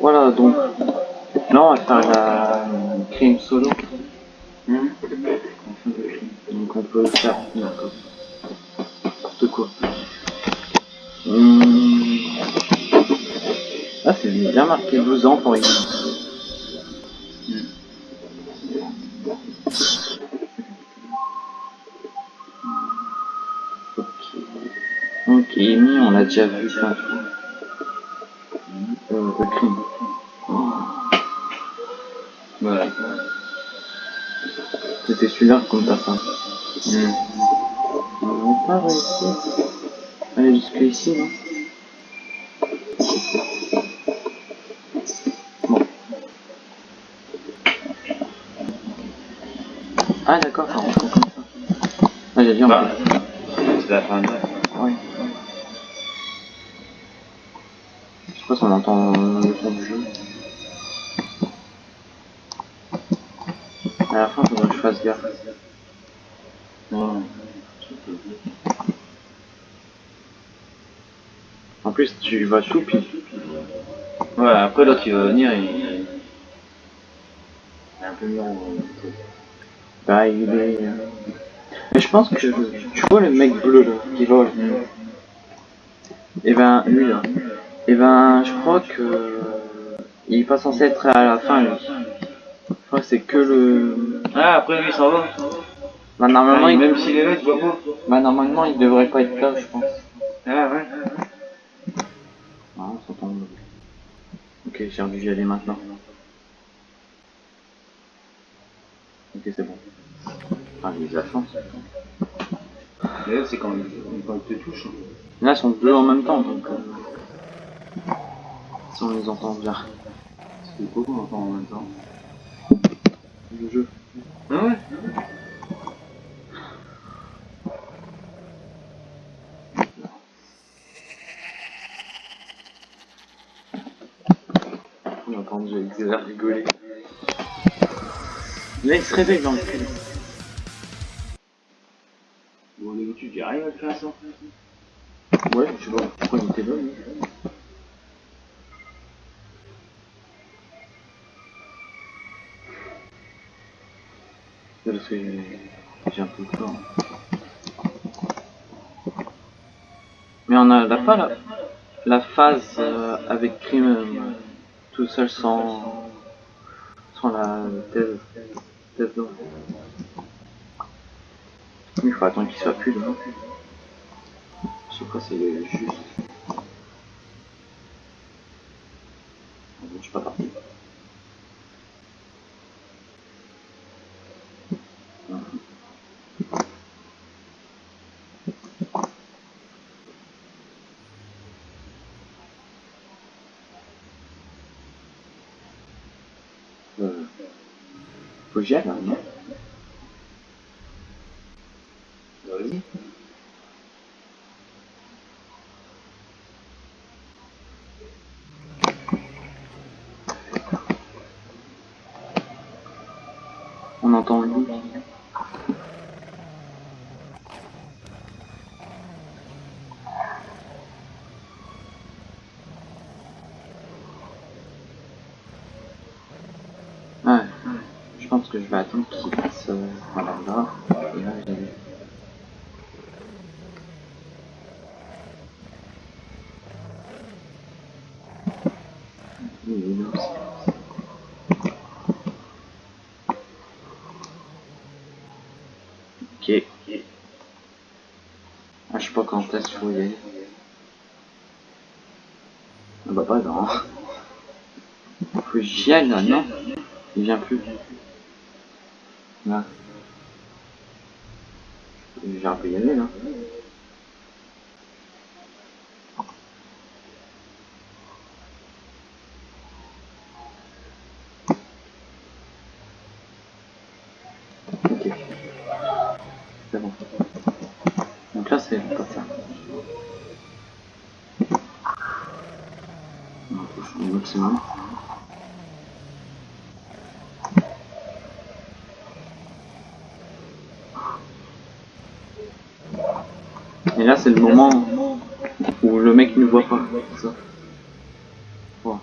Voilà, donc là on va faire la crime solo. Hmm? Donc on peut faire. N'importe quoi. Hum... Ah c'est bien marqué 12 ans pour. Déjà vu plein de fois. Euh, le crime. Voilà. C'était celui-là comme personne. Hmm. On va pas réussir. Aller jusque ici, non Bon. Ah d'accord, ça rentre comme ça. Ah j'ai dit en Bah, c'est la fin de Oui. Je sais pas si on entend le son du jeu. À la fin, faudrait que je fasse gaffe. Non. En plus, tu vas puis Ouais, après l'autre il va venir et. Il est un peu mieux bah, il est... euh, Mais je pense que... Tu vois le mec bleu, là, qui vole Et ben, lui, là. Et ben, je crois que... Il est pas censé être à la fin, lui. Je crois que c'est que le... Ah, après lui il s'en va. Bah, normalement, Ah, il... Même s'il est là, tu vois pas. bah, normalement, il devrait pas être là, je pense. Ah ouais. Ah, on s'entend. Ok, j'ai envie d'y aller maintenant. Ok, c'est bon. Ah, il a la chance. Là, c'est quand il, quand il te touche. Là, ils sont deux en même temps, donc... euh, Si on les entend bien. C'est quoi qu'on entend en même temps Le jeu. Ah ouais On entend déjà Xavier rigoler. Là, il se réveille dans le cul. Bon, d'habitude, il arrive à le faire ça. Ouais, je sais pas pourquoi il était là, lui. Parce que j'ai un peu peur. Mais on a la pas la, phase euh, avec crime euh, tout seul sans sans la thèse thèse d'eau. Il faut attendre qu'il soit plus là. Je sais c'est juste. Ah bon, je suis pas parti. Euh, On entend le. Ouais, je pense je vais attendre qu'il passe voilà, là. Et là, là aussi. Ok. Ah, je sais pas quand est-ce qu'il faut y aller. Ah bah pas non. Faut que j'y aille là, non? Il vient plus. J'ai un peu y aller là. Ok. C'est bon. Donc là c'est pas ça. On touche au maximum. Et là, c'est le moment où le mec ne voit pas. Ça. Voilà.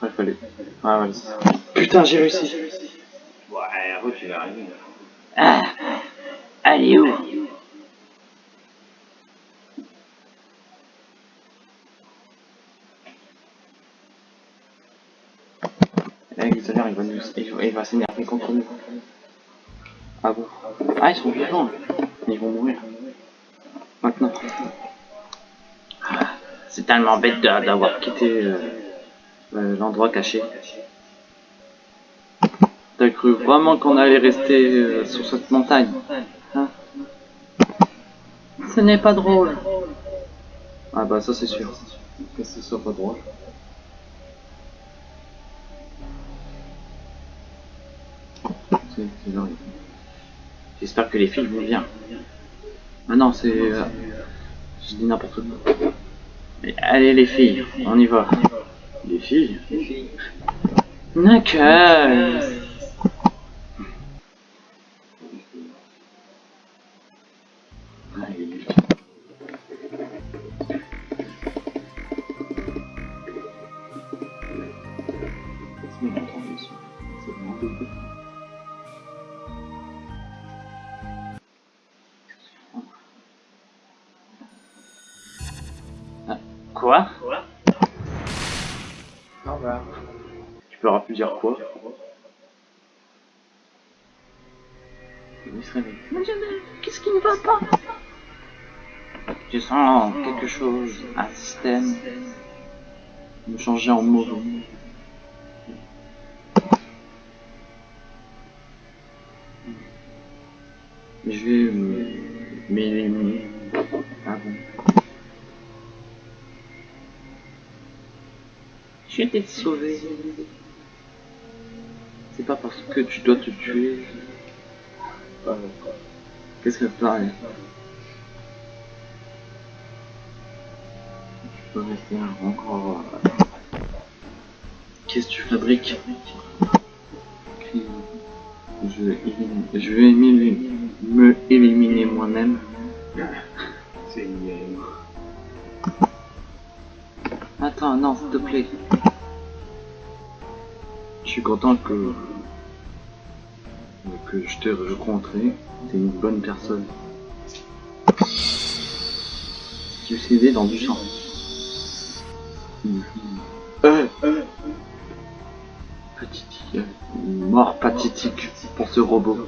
Ouais, fallait. Ah, ouais. Putain, j'ai réussi. Ouais, après tu vas arriver. Ah Allez où Eh, tout à l'heure, il va nous, il va, s'énerver contre nous. Ah bon? Ah, ils sont vivants. là. Ils vont mourir. Maintenant. Ah, C'est tellement bête d'avoir quitté euh, euh, l'endroit caché. T'as cru vraiment qu'on allait rester euh, sur cette montagne? Hein? Ce n'est pas drôle. Ah bah ça c'est sûr. Que ce soit pas drôle. J'espère que les filles vont bien. Ah non, c'est... euh, Je dis n'importe quoi. Mais allez les filles, on y va. Les filles? Allez. Est-ce Plus dire quoi Il se réveille. Qu'est-ce qui ne va pas? Je sens quelque chose, un système me changer en mauvais. Je vais me m'éliminer. Bon. Je t'ai sauvé. Que tu dois te tuer. Qu'est-ce que Tu peux rester encore. euh, Qu'est-ce que tu fabriques Je vais, éliminer- je vais me éliminer moi-même. C'est une. Attends, non, s'il te plaît. Je suis content que que je t'ai rencontré. T'es une bonne personne. Tu sais aider dans du sang. Euh, Pathétique. euh, Mort pathétique pour ce robot.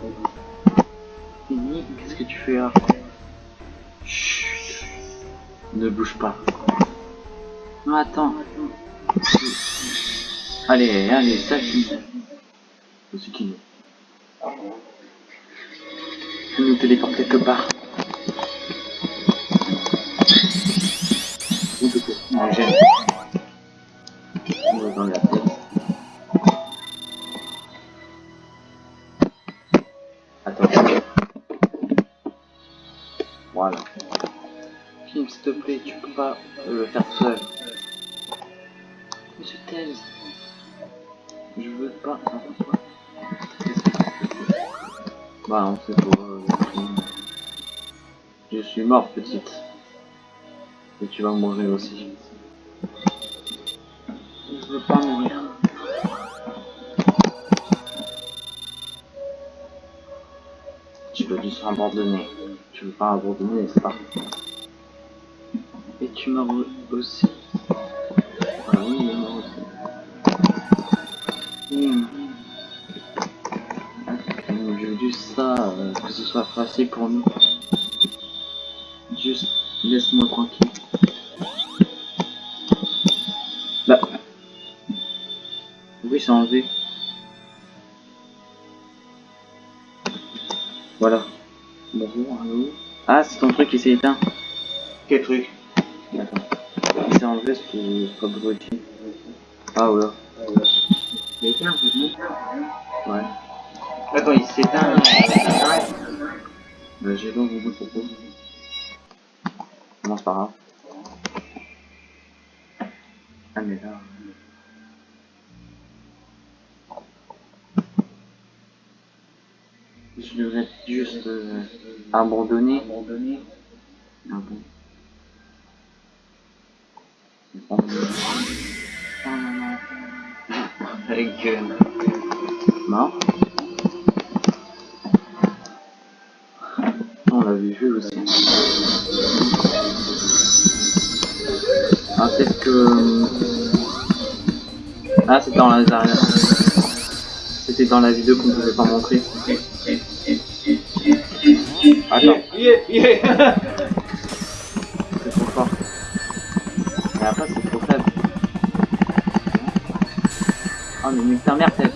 Qu'est-ce que tu fais là? Chut. Ne bouge pas. Non, attends. Allez, allez, ça finit. C'est qui? Il nous téléporte quelque part. De quoi Non, j'aime. On la tête. Attends. Voilà. Kim, s'il te plaît, tu peux pas le faire Bah, on sait pour. euh. Je suis mort, petite. Et tu vas mourir aussi. Je veux pas mourir. Tu veux juste abandonner. Tu veux pas abandonner, n'est-ce pas? Et tu meurs aussi. Ah oui, il soit facile pour nous. Juste laisse-moi tranquille. Bah. Oui, c'est enlevé. Voilà. Bonjour, allô. Ah, c'est ton truc qui s'est éteint. Quel truc? Attends. Il s'est enlevé, c'est pas abruti. Ah ouais. Il en fait, non Ouais. Attends, il s'éteint. Bah, le jet d'eau vous le propose. On commence par là. Ah mais là... Euh, je devrais juste euh, abandonner. Abandonner. Ah bon. Oh non non. La gueule. Mort. Vu aussi. Ah, peut-être que. euh, Ah, c'était dans la. C'était dans la vidéo qu'on ne pouvait pas montrer. Attends, Yeah, yeah. c'est trop fort. Et après, c'est trop faible. Ah, mais ta mère, tête.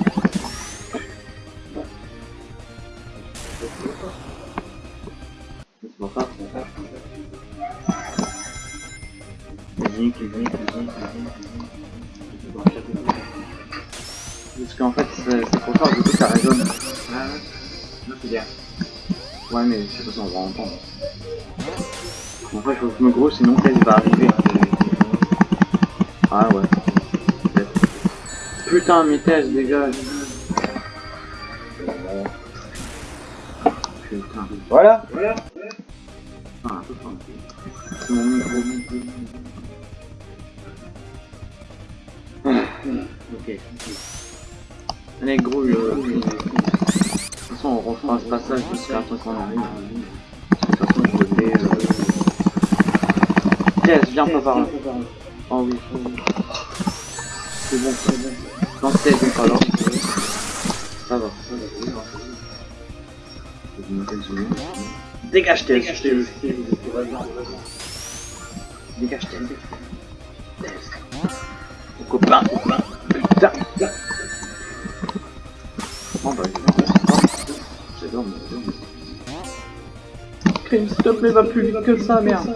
sinon elle va arriver. Ah ouais. Putain, mes tests, dégage. Putain. Voilà. Voilà. Ah, C'est mon micro. ok. Allez, gros. Euh, de toute façon, on refera ce passage jusqu'à ce qu'on arrive. De toute façon, je vais... Euh, 16, viens pas par là. Oh oui. C'est bon, c'est bon. Dans 16, on parle. Ça va. Dégage Tails, je t'ai vu. Dégage tes. Mon copain, copain. Putain, putain. Bon bah, j'adore, mais. Crime, s'il te va plus vite que ça, merde.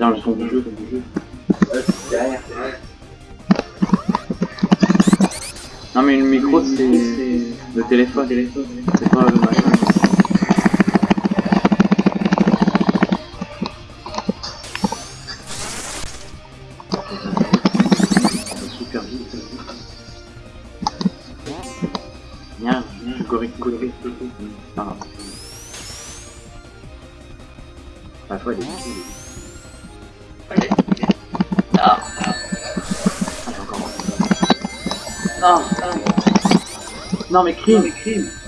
Bien le son du jeu. Derrière. Non mais le micro c'est le téléphone, c'est pas le machin. Super vite. Viens, je. Parfois il est Encore. Non. Mais crime. La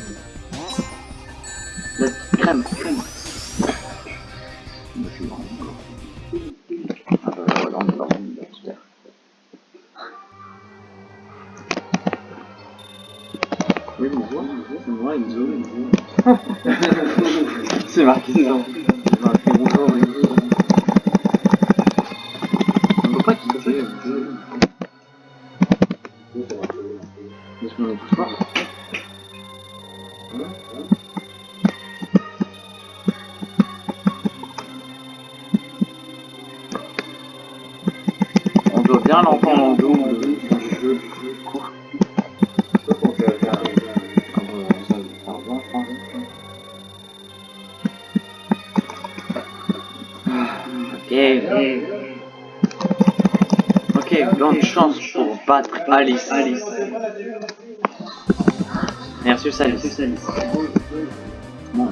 Bon.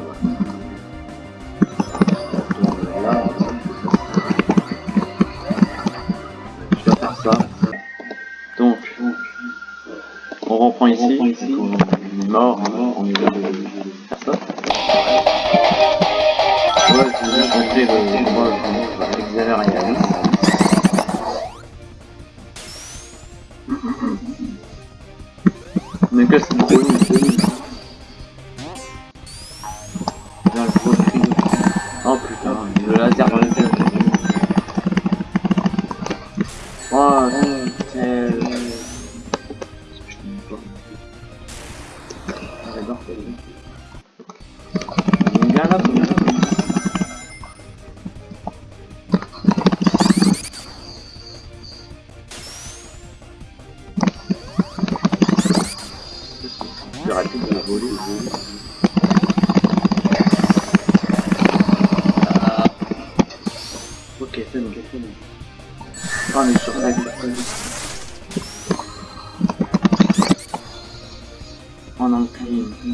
Voilà. Je dois faire ça. Donc, on reprend ici. On est mort, on est de faire ça. Ouais, je vais juste montrer le combat entre Xavier et Alice.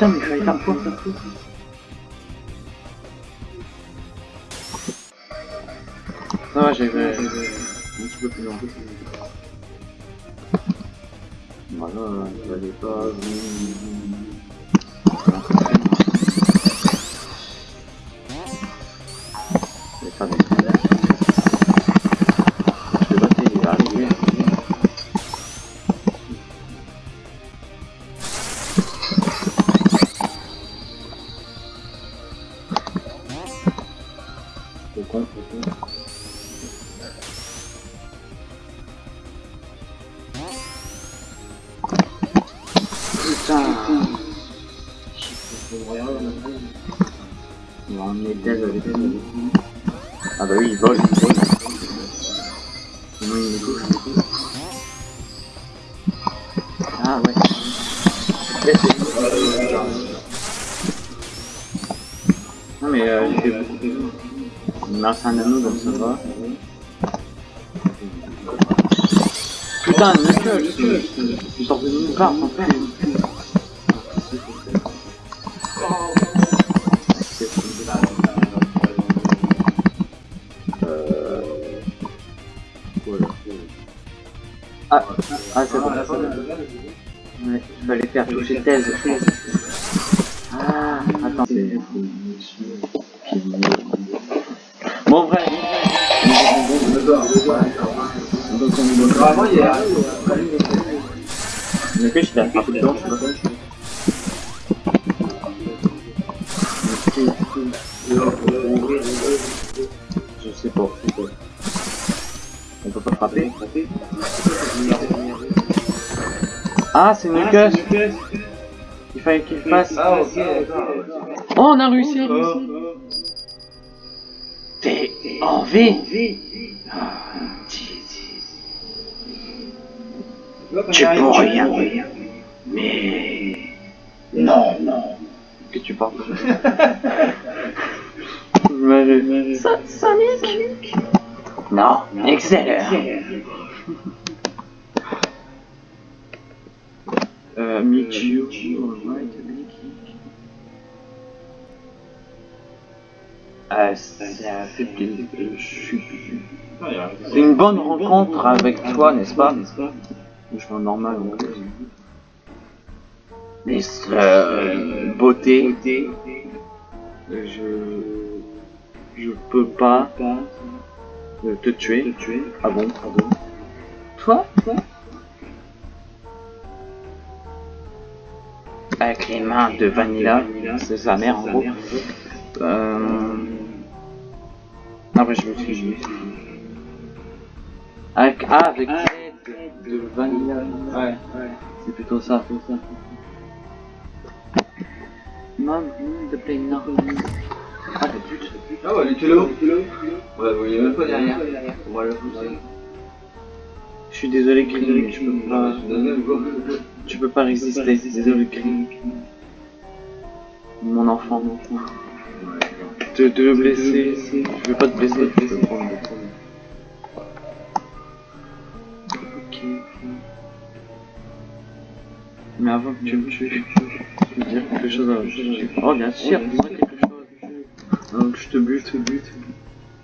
Putain, mais il fallait faire quoi ça va, j'ai vu un petit peu plus loin. Voilà, il fallait pas... Il va emmener Dez avec. Ah bah oui, il vole, il vole. Il touche. Ah ouais. Non mais euh, fait beaucoup. Il me un anneau donc ça va. Putain, Knuckles Tu sors de. Ah, ah c'est bon. Ouais, il fallait faire toucher thèse. Ah, attends, c'est... Bon, vrai. Vraiment, il y a. Attrapé dedans, je sais pas. Ah, c'est Knuckles Il fallait qu'il fasse. Ah, ok. Oh, on a réussi T'es en vie. Ah, Tu peux rien. Mais... Non, non. Que tu parles. Ça, Sonic? Non, Excellent. Euh, Michiu. Alright, Mickey. Ah, ça fait plaisir. Je suis... C'est une bonne rencontre avec toi, n'est-ce pas? Je suis normal. Mais euh, beauté, je je peux pas te tuer. Ah bon, pardon. Toi, toi? Avec les mains de Vanilla, c'est sa mère en gros. Euh... Après je me suis. Avec, ah, avec l'aide de Vanilla. Ouais, ouais. C'est plutôt ça. Mom, de play non. Ah, le but. Ah ouais, tu l'as Ouais, vous voyez même pas derrière. On va le pousser. Je suis désolé, Green, tu peux pas. Tu peux pas résister. Désolé, Green. Mon enfant, mon enfant. De le blesser. Je veux pas te blesser. Prendre Ok. Mais avant que tu me tues, je veux dire quelque chose à... Oh, bien sûr, dis-moi quelque chose. Donc, je te bute, je te bute.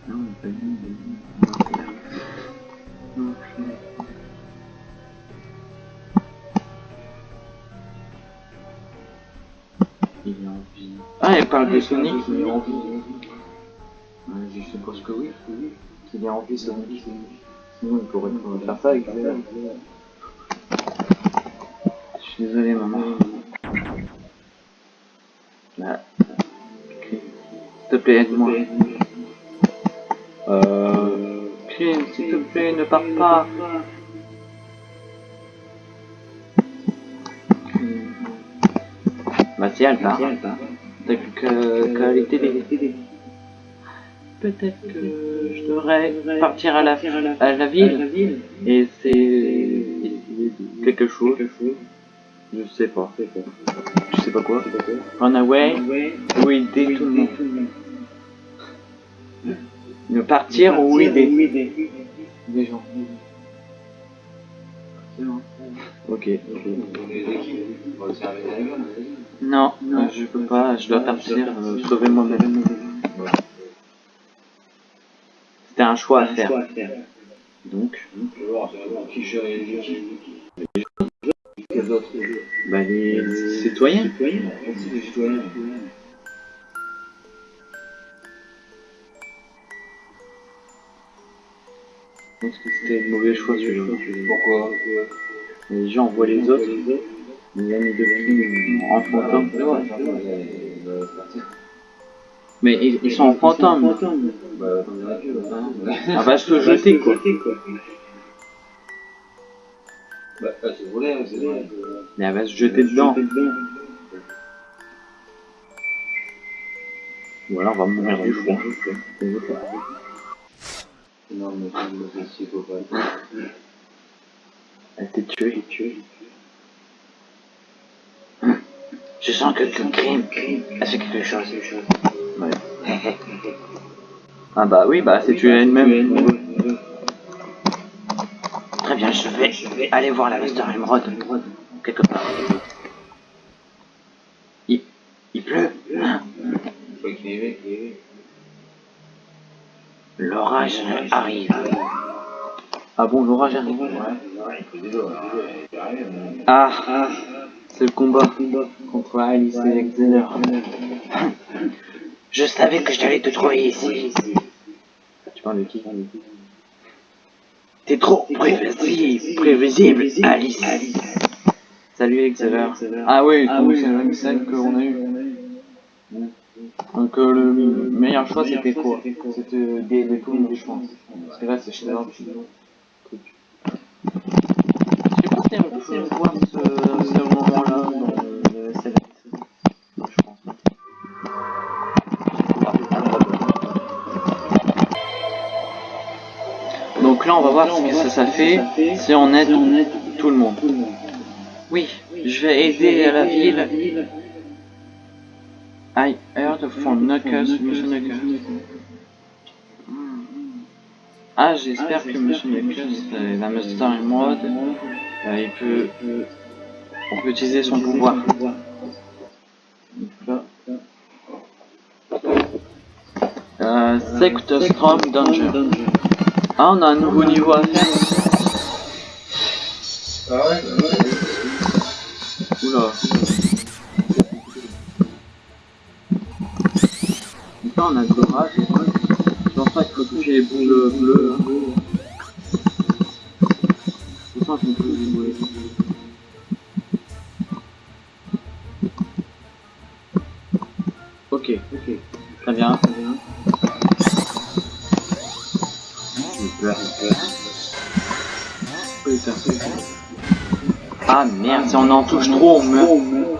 Non, pas dit. Non, Il est en vie. Ah, elle parle de Sonic, il est en vie. Ouais, je suppose que oui. Qu'il est en vie, Sonic. Sinon, il pourrait faire ça avec Véla. Je suis désolé, maman. Là. Ok. S'il te plaît, aide-moi. Euh... Clint, s'il te plaît, ne pars pas. Bah si, elle part. T'as plus que- qu'à aller t'aider. Peut-être que je devrais partir à la, à la ville et c'est quelque chose. Je sais pas. Je sais pas quoi. Run away ou aider tout le monde. Ne partir ou aider des gens. Ok. Non, euh, je peux pas, je dois partir euh, sauver moi-même. C'était un choix à faire. Donc, bah les citoyens. Je pense que c'était le mauvais choix celui-là. Pourquoi? Les gens voient les autres, de Kim en fantôme. Mais ils, ils sont en fantôme. Bah, on va se jeter quoi. Bah, ah, c'est vrai, hein, c'est vrai. Mais elle va se jeter dedans. Ou alors on va mourir du froid. Non, mais c'est psychopathe. Elle t'est tuée. Je sens que le crime a fait quelque chose. Ouais. Ah bah oui, bah c'est tué elle-même. Très bien, je vais aller voir la Master Emerald. Quelque part. Il, il pleut. L'orage arrive. Ah bon, l'orage arrive Ouais. C'est Ah, c'est le combat contre Alice et Xener. Je savais que j'allais te trouver ici. Tu parles de qui? T'es trop prévisible, prévisible, Alice. Salut Xener. Ah oui, donc c'est la même scène qu'on a eu. Donc euh, le meilleur choix c'était quoi? C'était d'aider tout le monde, je pense. Parce que là c'est chez. Peut voir ce, ce moment-là dans le. Non, je pense pas. Donc là on va voir ce que ça, ça fait si on aide tout le monde. Oui, je vais aider à la ville. I heard from Knuckles, Monsieur Knuckles. Ah, j'espère que Monsieur Knuckles, euh, la Master Emerald, euh, il peut, on peut utiliser son pouvoir. Euh, Sector Storm Danger. Ah, on a un nouveau niveau à faire. Ah ouais, Oula. Donc là, on a l'orage. Je pense pense qu'on peut. Ok, ok. Très bien. Peur. Putain. Ah merde, si on en touche trop, on meurt.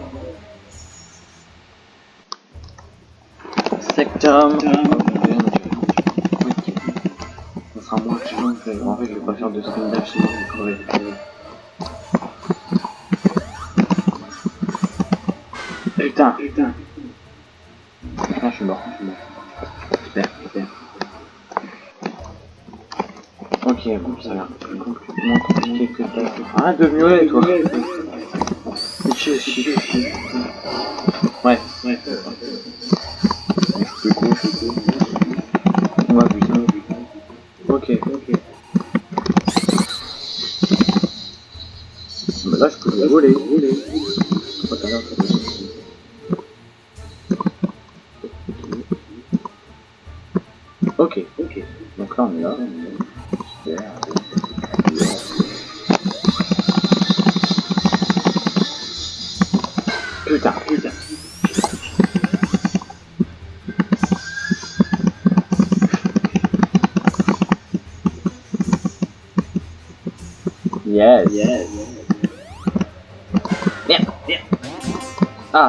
Crever. Putain, putain. Ah, je suis mort, je suis. Super, super. Ok, bon, ça a moins compliqué que ça. Arrête de miauler, toi. Ouais.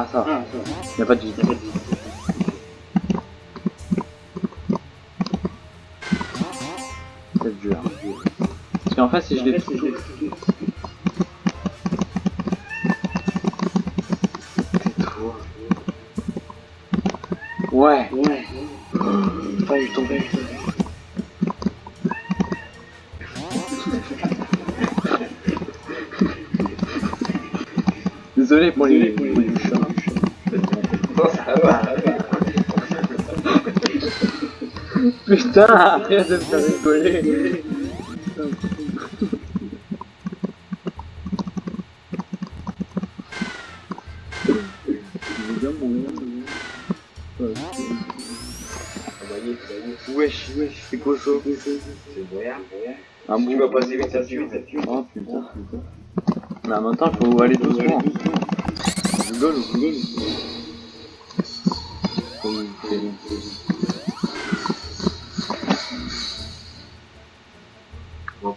Ah, ça va. Il a pas de vide. C'est dur. Parce qu'en fait, si je les touche... Ouais. Ouais. Putain, je tombé. Désolé pour les... Putain, arrête de me faire rigoler Wesh, wesh, c'est quoi ça C'est moyen, Ah bon, tu vas passer vite, ça tue, ça tue. Oh putain, putain. Mais en même temps, faut aller doucement. Je rigole, je rigole.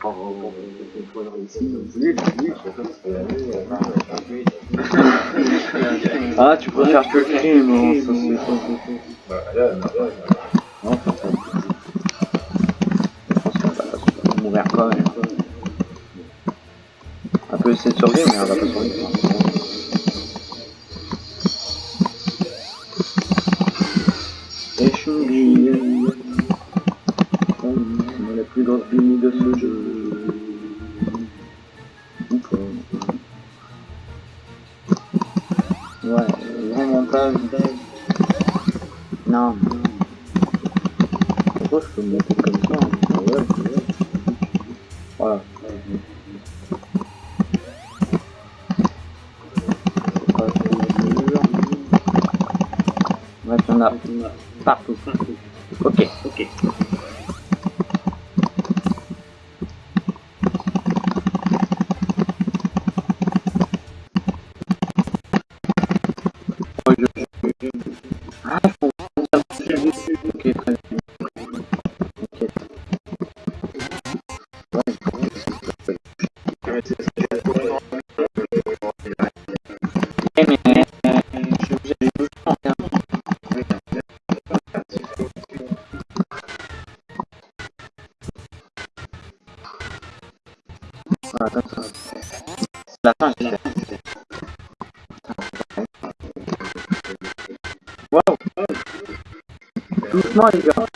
Ah, tu préfères que le crime, hein, ça c'est ça. Je pense qu'on va mourir quand. Un peu essayer de survivre, mais on va pas survivre. la fin, j'étais. Waouh Doucement, les gars.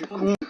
Ah, mais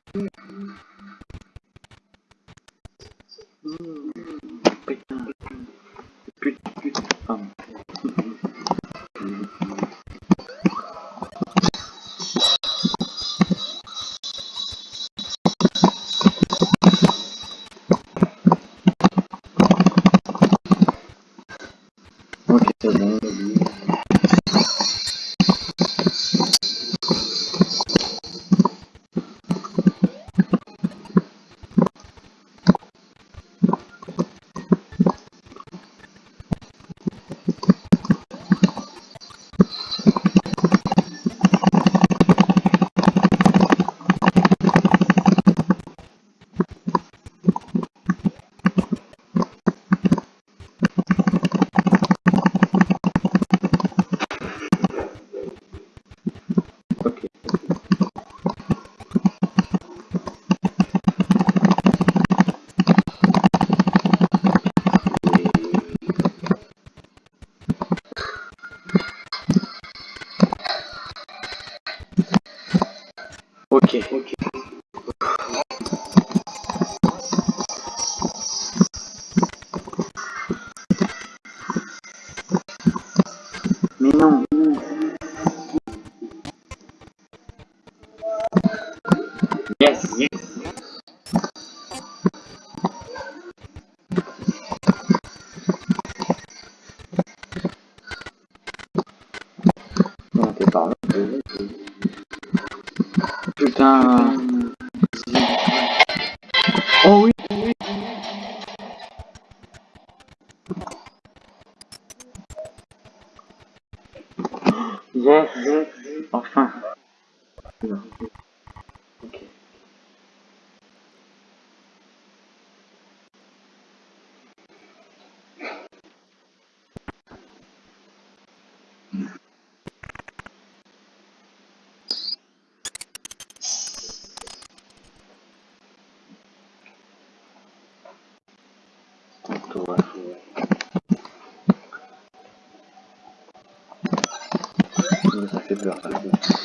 fait peur, ça.